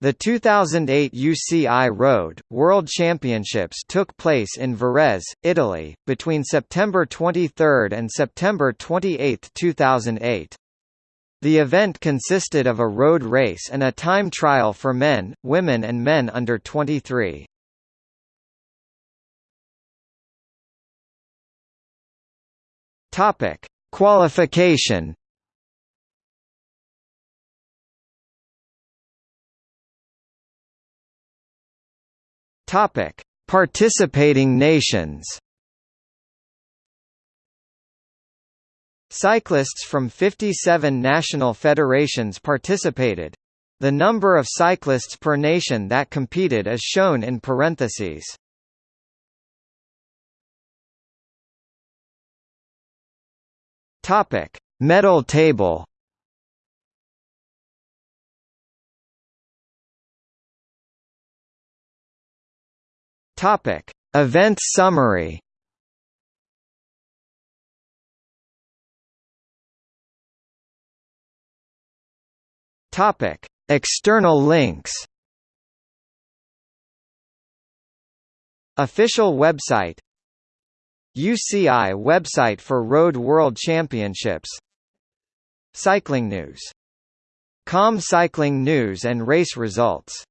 The 2008 UCI Road, World Championships took place in Varese, Italy, between September 23 and September 28, 2008. The event consisted of a road race and a time trial for men, women and men under 23. Topic: Qualification Topic: Participating nations. Cyclists from 57 national federations participated. The number of cyclists per nation that competed is shown in parentheses. Topic: Medal table. Topic: Event summary. Topic: External links. Official website UCI website for Road World Championships Cycling News. Com Cycling News and race results